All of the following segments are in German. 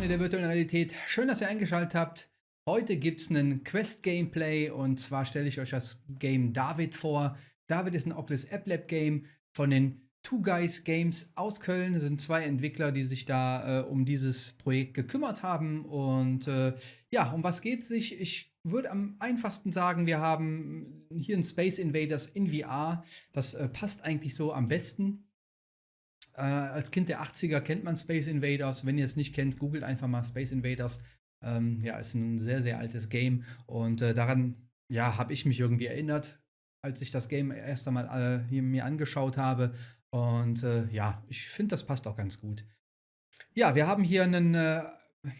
Freunde der virtuellen Realität, schön, dass ihr eingeschaltet habt. Heute gibt es einen Quest-Gameplay und zwar stelle ich euch das Game David vor. David ist ein Oculus App Lab Game von den Two Guys Games aus Köln. Das sind zwei Entwickler, die sich da äh, um dieses Projekt gekümmert haben. Und äh, ja, um was geht es sich? Ich würde am einfachsten sagen, wir haben hier ein Space Invaders in VR. Das äh, passt eigentlich so am besten. Äh, als Kind der 80er kennt man Space Invaders. Wenn ihr es nicht kennt, googelt einfach mal Space Invaders. Ähm, ja, ist ein sehr, sehr altes Game. Und äh, daran ja, habe ich mich irgendwie erinnert, als ich das Game erst einmal äh, mir angeschaut habe. Und äh, ja, ich finde, das passt auch ganz gut. Ja, wir haben hier einen äh,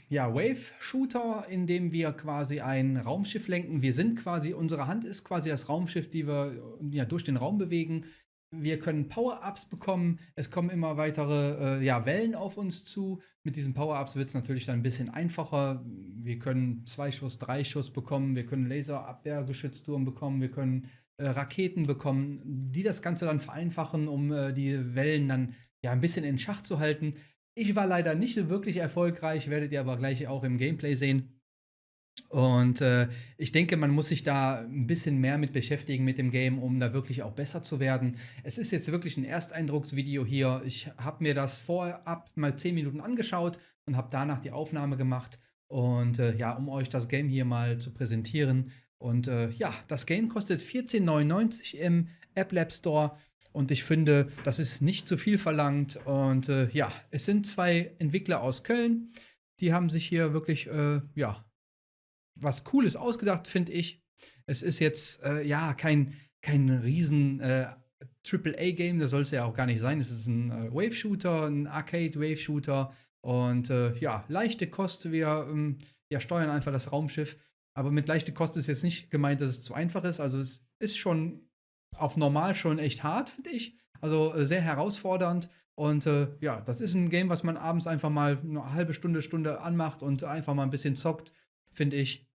ja, Wave-Shooter, in dem wir quasi ein Raumschiff lenken. Wir sind quasi, unsere Hand ist quasi das Raumschiff, die wir ja, durch den Raum bewegen. Wir können Power-Ups bekommen. Es kommen immer weitere äh, ja, Wellen auf uns zu. Mit diesen Power-Ups wird es natürlich dann ein bisschen einfacher. Wir können zwei Schuss, drei Schuss bekommen. Wir können Laserabwehrgeschützturm bekommen. Wir können äh, Raketen bekommen, die das Ganze dann vereinfachen, um äh, die Wellen dann ja ein bisschen in Schach zu halten. Ich war leider nicht wirklich erfolgreich, werdet ihr aber gleich auch im Gameplay sehen. Und äh, ich denke, man muss sich da ein bisschen mehr mit beschäftigen mit dem Game, um da wirklich auch besser zu werden. Es ist jetzt wirklich ein Ersteindrucksvideo hier. Ich habe mir das vorab mal 10 Minuten angeschaut und habe danach die Aufnahme gemacht. Und äh, ja, um euch das Game hier mal zu präsentieren. Und äh, ja, das Game kostet 14,99 im App Lab Store. Und ich finde, das ist nicht zu viel verlangt. Und äh, ja, es sind zwei Entwickler aus Köln. Die haben sich hier wirklich, äh, ja, was Cooles ausgedacht, finde ich. Es ist jetzt, äh, ja, kein, kein riesen äh, AAA-Game, das soll es ja auch gar nicht sein. Es ist ein äh, Wave-Shooter, ein Arcade-Wave-Shooter. Und äh, ja, leichte Kost. Wir ähm, ja, steuern einfach das Raumschiff. Aber mit leichte Kost ist jetzt nicht gemeint, dass es zu einfach ist. Also es ist schon auf normal schon echt hart, finde ich. Also äh, sehr herausfordernd. Und äh, ja, das ist ein Game, was man abends einfach mal eine halbe Stunde, Stunde anmacht und einfach mal ein bisschen zockt, finde ich.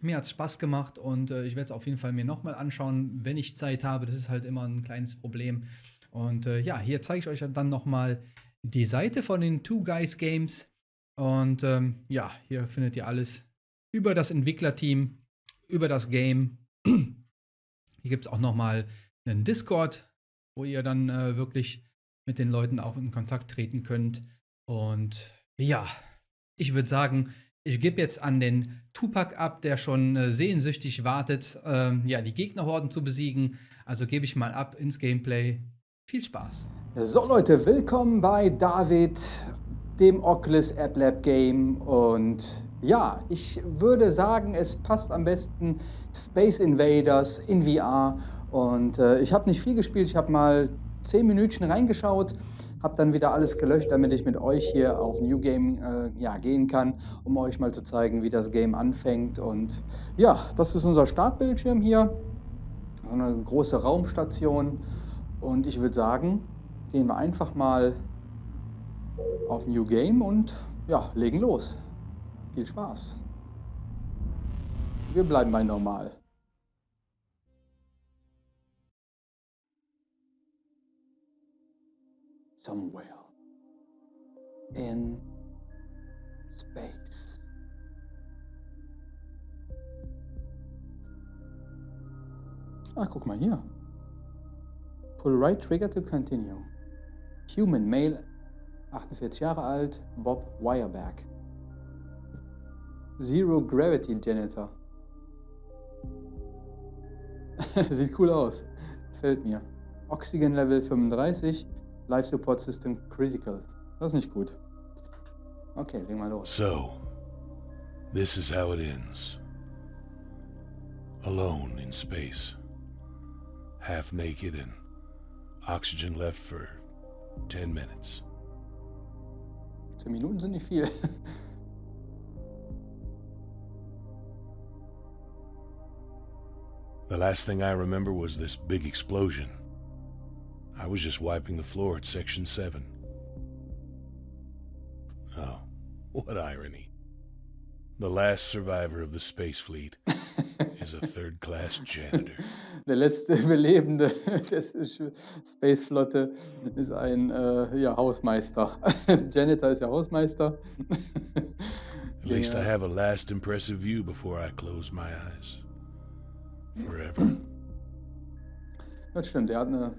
Mir hat es Spaß gemacht und äh, ich werde es auf jeden Fall mir nochmal anschauen, wenn ich Zeit habe. Das ist halt immer ein kleines Problem. Und äh, ja, hier zeige ich euch dann nochmal die Seite von den Two Guys Games. Und ähm, ja, hier findet ihr alles über das Entwicklerteam, über das Game. Hier gibt es auch nochmal einen Discord, wo ihr dann äh, wirklich mit den Leuten auch in Kontakt treten könnt. Und ja, ich würde sagen, ich gebe jetzt an den Tupac ab, der schon äh, sehnsüchtig wartet, äh, ja, die Gegnerhorden zu besiegen. Also gebe ich mal ab ins Gameplay. Viel Spaß. So Leute, willkommen bei David, dem Oculus App Lab Game. Und ja, ich würde sagen, es passt am besten Space Invaders in VR. Und äh, ich habe nicht viel gespielt, ich habe mal 10 Minütchen reingeschaut habe dann wieder alles gelöscht, damit ich mit euch hier auf New Game äh, ja, gehen kann, um euch mal zu zeigen, wie das Game anfängt. Und ja, das ist unser Startbildschirm hier, so eine große Raumstation. Und ich würde sagen, gehen wir einfach mal auf New Game und ja, legen los. Viel Spaß. Wir bleiben bei normal. Somewhere in space. Ach, guck mal hier. Pull right trigger to continue. Human, male, 48 Jahre alt, Bob Wireback. Zero Gravity Janitor. Sieht cool aus. Fällt mir. Oxygen Level 35, Life Support System Critical. Das ist nicht gut. Okay, legen wir los. So, this is how it ends. Alone in space. Half naked and oxygen left for 10 minutes. 10 Minuten sind nicht viel. the last thing I remember was this big explosion. I was just wiping the floor at Section 7. Oh, what irony. The last survivor of the space fleet is a third class janitor. Der letzte Überlebende der Space-Flotte ist ein äh, ja, Hausmeister. Janitor ist ja Hausmeister. At least I have a last impressive view before I close my eyes. Forever. Das stimmt, er hat eine,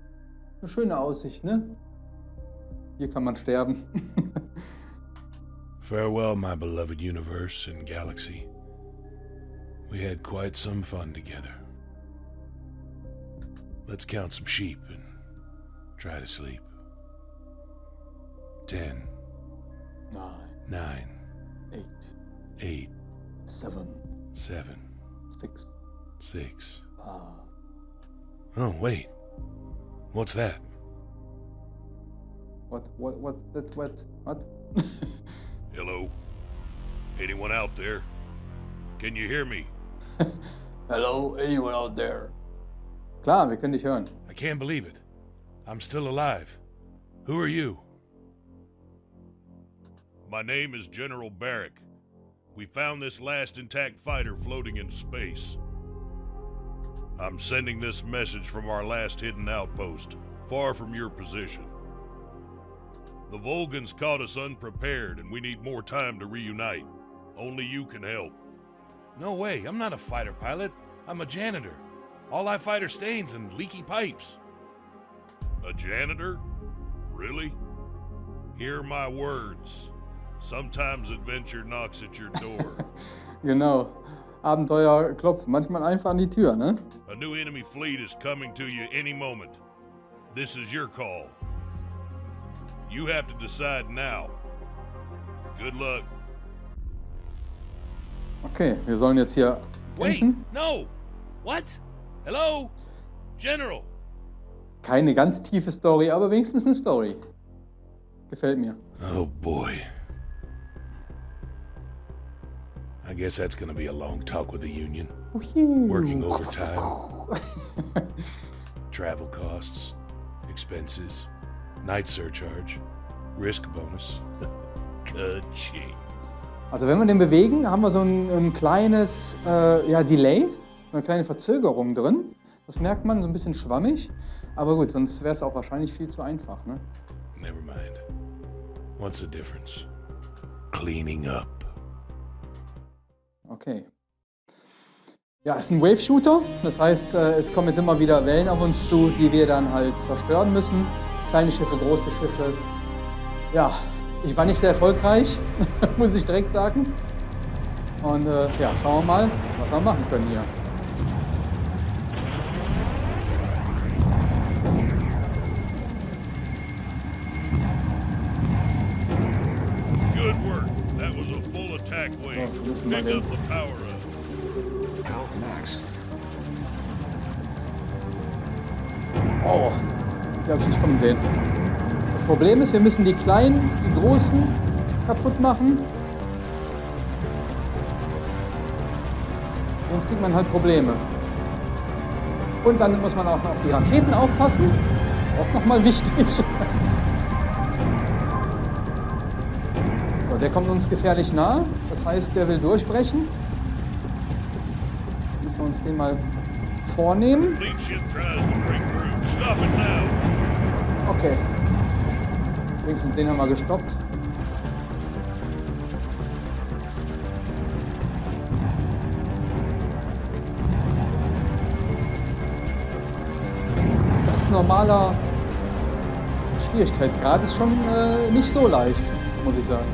eine schöne Aussicht, ne? Hier kann man sterben. Farewell, my beloved universe and galaxy. We had quite some fun together. Let's count some sheep and try to sleep. Ten, Nine, nine, eight, eight, seven, seven, six, six. five. Oh, wait. What's that? What, what, what, that, what, what? Hello? Anyone out there? Can you hear me? Hello, anyone out there? Klar, wir können dich hören. I can't believe it. I'm still alive. Who are you? My name is General Barrick. We found this last intact fighter floating in space. I'm sending this message from our last hidden outpost, far from your position. The Volgans caught us unprepared, and we need more time to reunite. Only you can help. No way, I'm not a fighter pilot. I'm a janitor. All I fight are stains and leaky pipes. A janitor? Really? Hear my words. Sometimes adventure knocks at your door. Genau. Abenteuer klopfen manchmal einfach an die Tür, ne? A new enemy fleet is coming to you any moment. This is your call. You have to decide now. Good luck. Okay, wir sollen jetzt hier Wait, kämpfen. no! What? Hello? General! Keine ganz tiefe Story, aber wenigstens eine Story. Gefällt mir. Oh boy. Guess that's gonna be a long talk with the Union. Working overtime, travel costs, expenses, night surcharge, risk bonus. Also wenn wir den bewegen, haben wir so ein, ein kleines äh, ja, Delay, eine kleine Verzögerung drin. Das merkt man, so ein bisschen schwammig. Aber gut, sonst wäre es auch wahrscheinlich viel zu einfach. Ne? Never mind. What's the difference? Cleaning up. Okay. Ja, es ist ein Wave-Shooter. Das heißt, äh, es kommen jetzt immer wieder Wellen auf uns zu, die wir dann halt zerstören müssen. Kleine Schiffe, große Schiffe. Ja, ich war nicht sehr erfolgreich, muss ich direkt sagen. Und äh, ja, schauen wir mal, was wir machen können hier. Good work. That was a full attack wave. Pick up the sehen. Das Problem ist, wir müssen die Kleinen, die Großen kaputt machen. Sonst kriegt man halt Probleme. Und dann muss man auch auf die Raketen aufpassen. Das ist auch nochmal wichtig. So, der kommt uns gefährlich nah. Das heißt, der will durchbrechen. Müssen wir uns den mal vornehmen. Stop it now. Okay. Wenigstens den haben wir gestoppt. Das ist normaler Schwierigkeitsgrad ist schon äh, nicht so leicht, muss ich sagen.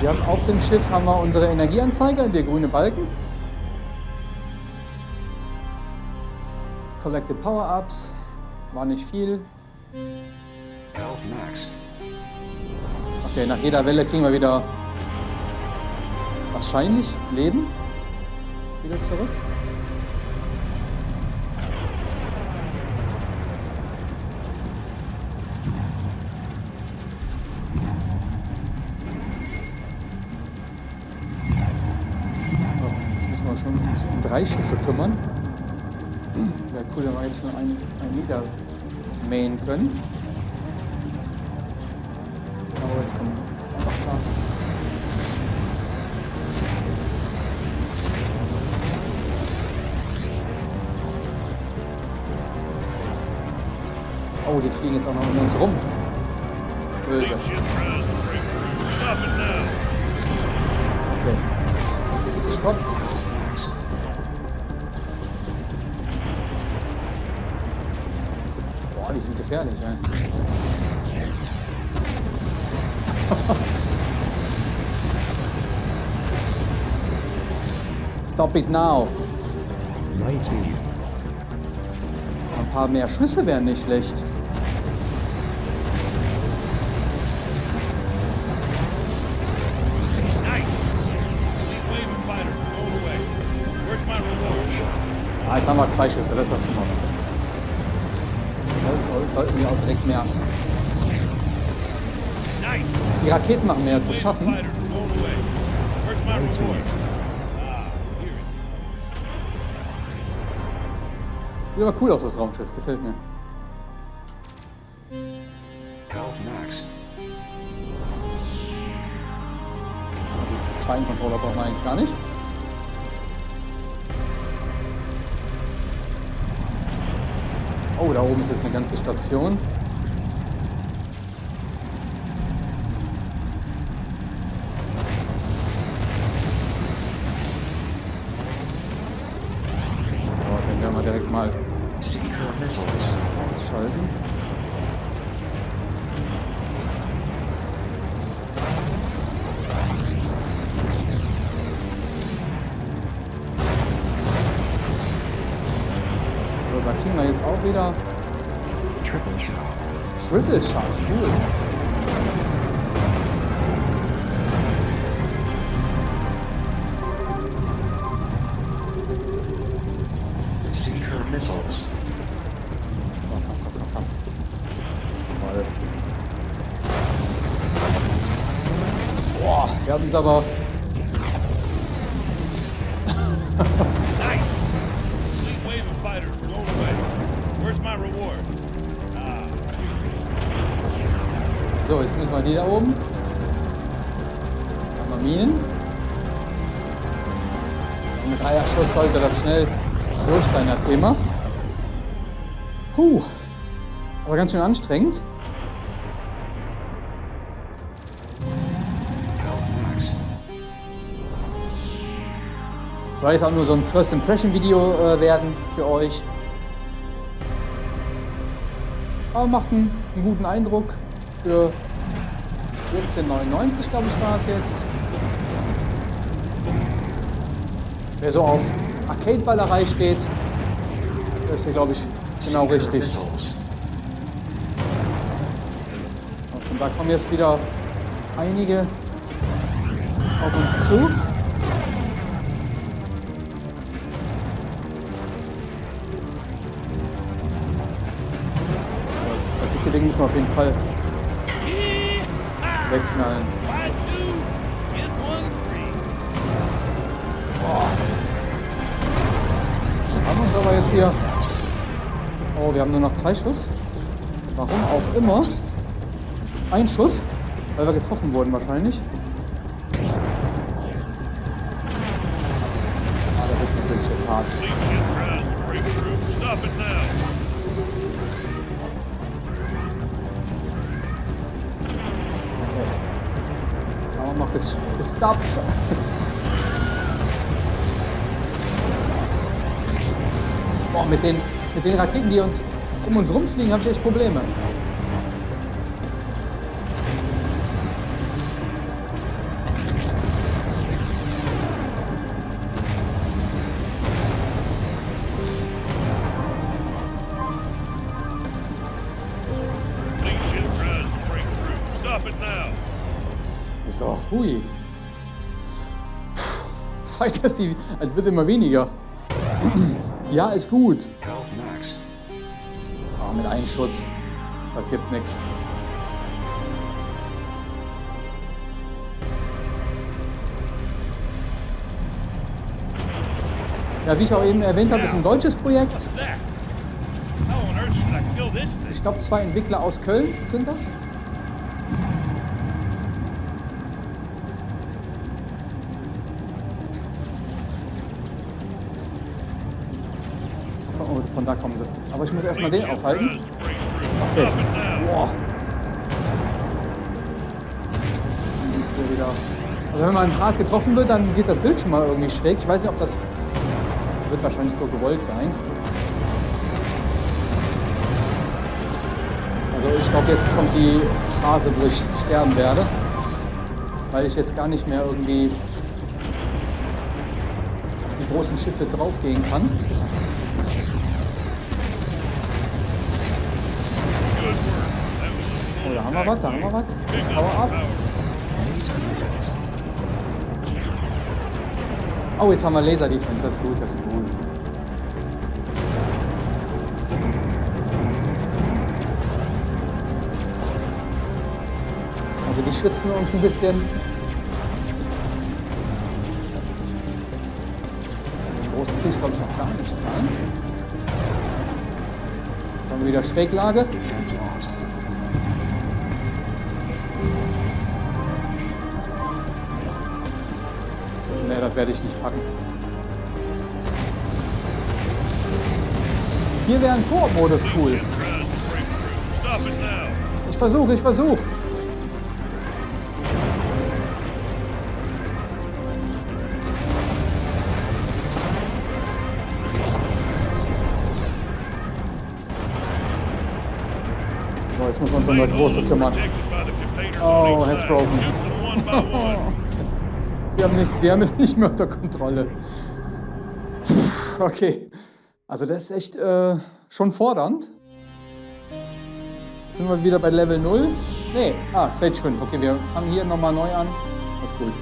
Wir haben auf dem Schiff haben wir unsere Energieanzeiger, der grüne Balken. Collected Power-Ups, war nicht viel. Health max. Okay, nach jeder Welle kriegen wir wieder wahrscheinlich Leben wieder zurück. So, Jetzt müssen wir schon um drei Schiffe kümmern. Cool, da war jetzt schon ein, ein Lieder mähen können. Aber jetzt kommen einfach da. Oh, die fliegen jetzt auch noch um uns rum. Böse. Okay. Stoppt. Sind gefährlich, ey. Stop it now. Ein paar mehr Schüsse wären nicht schlecht. Ah, jetzt haben wir zwei Schüsse, das ist doch schon mal was. Soll, soll, sollten wir auch direkt mehr. Nice. Die Raketen machen mehr zu schaffen. Sieht aber cool aus, das Raumschiff. Gefällt mir. Also, zwei Controller braucht man eigentlich gar nicht. Da oben ist jetzt eine ganze Station. So, den werden wir direkt mal Seeker missiles. ausschalten. So, da kriegen wir jetzt auch wieder komm. Jawohl. Boah, wir haben es aber. Nice. Fleet wave of fighters roll away. Where's my reward? So, jetzt müssen wir die da oben. Haben wir Minen. Und mit Eierschuss sollte das schnell durch sein, das Thema. Puh. Aber ganz schön anstrengend. Soll jetzt auch nur so ein First Impression Video äh, werden für euch. Aber macht einen, einen guten Eindruck für 14,99 glaube ich war es jetzt. Wer so auf Arcade-Ballerei steht, der ist hier glaube ich genau richtig. Und da kommen jetzt wieder einige auf uns zu. Ding müssen wir auf jeden Fall. Wegknallen. One free. Haben wir uns aber jetzt hier. Oh, wir haben nur noch zwei Schuss. Warum auch immer. Ein Schuss, weil wir getroffen wurden wahrscheinlich. Ah, der wird natürlich jetzt hart. Stop it now. Gestoppt. Boah, mit den, mit den Raketen, die uns um uns rumfliegen, habe ich echt Probleme. Fighters, die, als wird immer weniger. ja, ist gut. Aber mit einem Schutz, das gibt nichts. Ja, wie ich auch eben erwähnt habe, ist ein deutsches Projekt. Ich glaube, zwei Entwickler aus Köln sind das. Oh, von da kommen sie. Aber ich muss erstmal den aufhalten. through. Okay. Boah. Das hier wieder. Also wenn man hart getroffen wird, dann geht der Bildschirm mal irgendwie schräg. Ich weiß nicht, ob das wird wahrscheinlich so gewollt sein. Also ich glaube, jetzt kommt die Phase, wo ich sterben werde, weil ich jetzt gar nicht mehr irgendwie die großen Schiffe draufgehen kann. Good work. That was a Oh, da haben wir was, da haben wir was. Power defense. Oh, jetzt haben wir Laser Defense, das ist gut, das ist gut. Also die schützen uns ein bisschen. Den großen ich glaube ich noch gar nicht rein. Jetzt haben wir wieder Schräglage. Defense lost. Ne, das werde ich nicht packen. Hier wäre ein Koop-Modus cool. Ich versuche, ich versuche. So, jetzt wir uns um das Große kümmern. Oh, has broken. Wir haben, nicht, wir haben es nicht mehr unter Kontrolle. Pff, Okay. Also das ist echt äh, schon fordernd. Jetzt sind wir wieder bei Level 0. Nee, ah, Stage 5. Okay, wir fangen hier nochmal neu an. Das ist gut.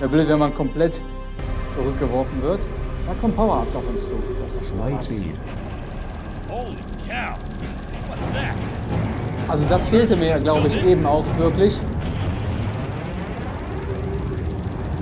Wäre blöd, wenn man komplett zurückgeworfen wird. Da kommt Power-Ups auf uns zu. Das ist schon was. speed. Holy cow. What's that? Also das fehlte mir, glaube ich, eben auch wirklich. Light speed. Okay, den haben wir. Das ist schon mal nicht schlecht. That was a full attack wing. Pick up the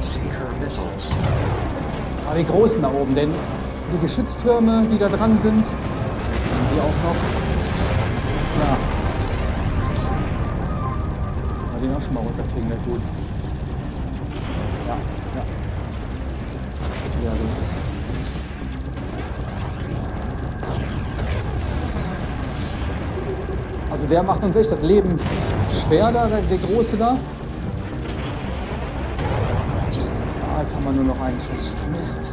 Seeker missiles. Aber die Großen da oben, denn die Geschütztürme, die da dran sind, das können die auch noch. Ist klar. Den auch schon mal runterkriegen, wäre gut. Ja, ja. Sehr gut. Also der macht uns echt das Leben schwer da, der, der Große da. Ah, jetzt haben wir nur noch einen Schuss. Mist.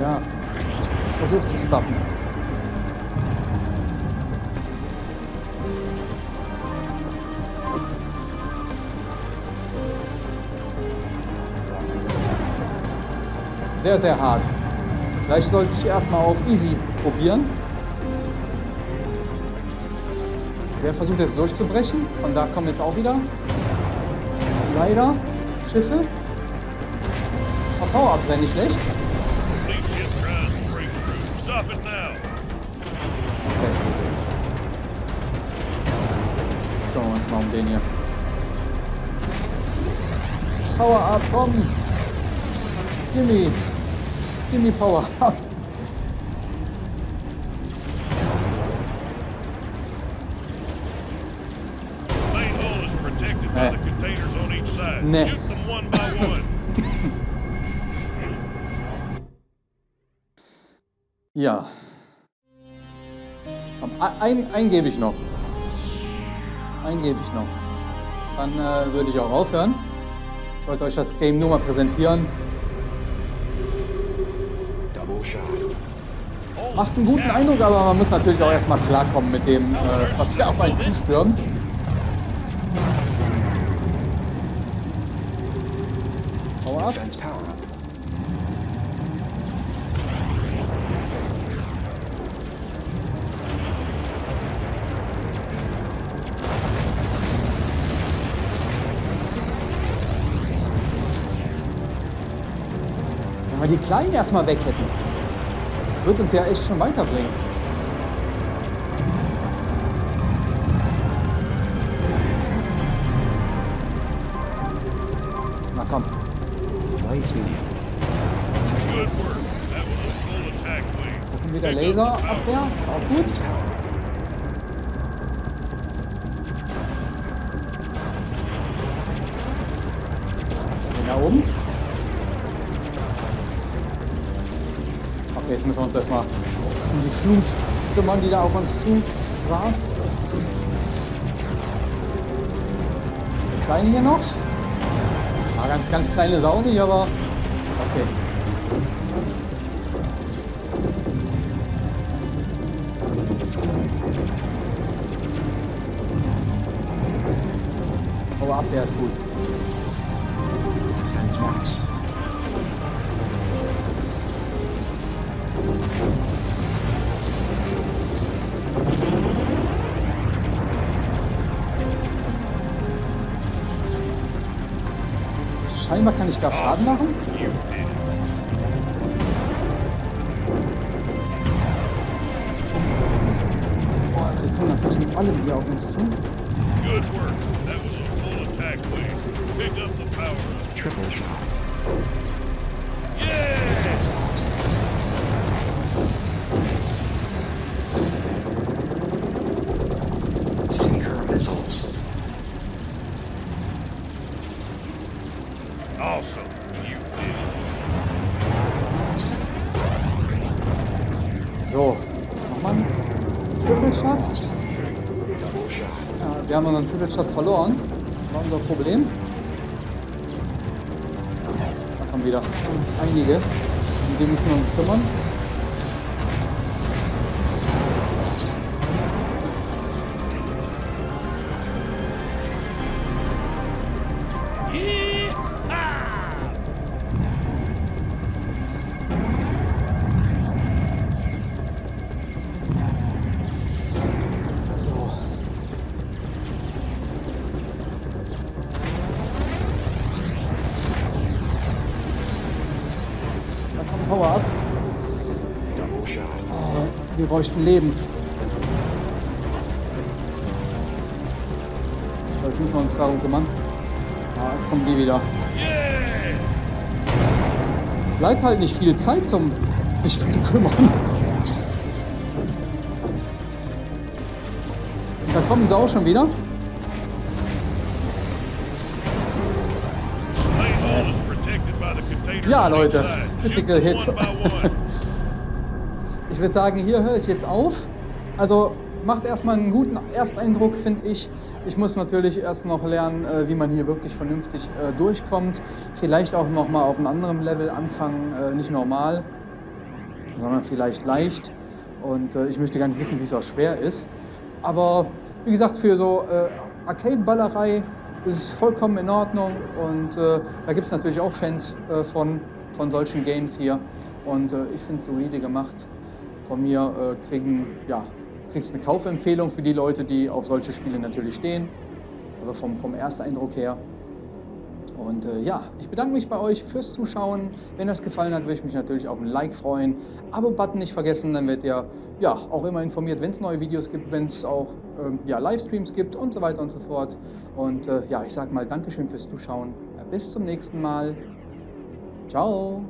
Ja, ich, versuche zu stoppen. Sehr, sehr hart. Vielleicht sollte ich erstmal auf Easy probieren. Der versucht jetzt durchzubrechen. Von da kommen jetzt auch wieder. Leider Schiffe. Power-Ups wäre nicht schlecht. Okay. Jetzt kümmern wir uns mal um den hier. Power up, komm! Gimme! Gimme Power up! Ja. Komm, ein- Ein, gebe ich noch. Einen gebe ich noch. Dann äh, würde ich auch aufhören. Ich wollte euch das Game nur mal präsentieren. Macht einen guten Eindruck, aber man muss natürlich auch erstmal klarkommen mit dem, äh, was hier auf einen zustürmt. Power up. Defense power up. Wenn wir die Kleinen erstmal weg hätten. wird uns ja echt schon weiterbringen. Na komm. Light speed. Good work. That was a full attack wing. Gucken wieder Laserabwehr. Ist auch gut. Jetzt müssen wir uns erstmal um die Flut kümmern, die da auf uns zu rast. Der Kleine hier noch. Ah, ganz, ganz kleine Sau nicht, aber okay. Aber Abwehr ist gut. Scheinbar kann ich da Schaden machen. Boah, die kommen natürlich mit allem hier auf uns zu. Good work. Shot verloren. War unser Problem. Da kommen wieder einige, um die müssen wir uns kümmern. Bräuchten Leben. So, jetzt müssen wir uns darum kümmern. Ah, jetzt kommen die wieder. Bleibt halt nicht viel Zeit, zum sich zu kümmern. Da kommen sie auch schon wieder. Ja, Leute. Critical Hits. Ich würde sagen, hier höre ich jetzt auf. Also macht erstmal einen guten Ersteindruck, finde ich. Ich muss natürlich erst noch lernen, äh, wie man hier wirklich vernünftig äh, durchkommt. Vielleicht auch noch mal auf einem anderen Level anfangen, äh, nicht normal, sondern vielleicht leicht. Und ich möchte gar nicht wissen, wie es auch schwer ist. Aber wie gesagt, für so Arcade-Ballerei ist es vollkommen in Ordnung. Und da gibt es natürlich auch Fans von, von solchen Games hier. Und ich finde es solide gemacht. Von mir äh, kriegen, ja, kriegst eine Kaufempfehlung für die Leute, die auf solche Spiele natürlich stehen. Also vom, vom Ersteindruck her. Und äh, ja, ich bedanke mich bei euch fürs Zuschauen. Wenn euch gefallen hat, würde ich mich natürlich auf ein Like freuen. Abo-Button nicht vergessen, dann werdet ihr ja auch immer informiert, wenn es neue Videos gibt, wenn es auch ähm, ja, Livestreams gibt und so weiter und so fort. Und äh, ja, ich sage mal Dankeschön fürs Zuschauen. Bis zum nächsten Mal. Ciao.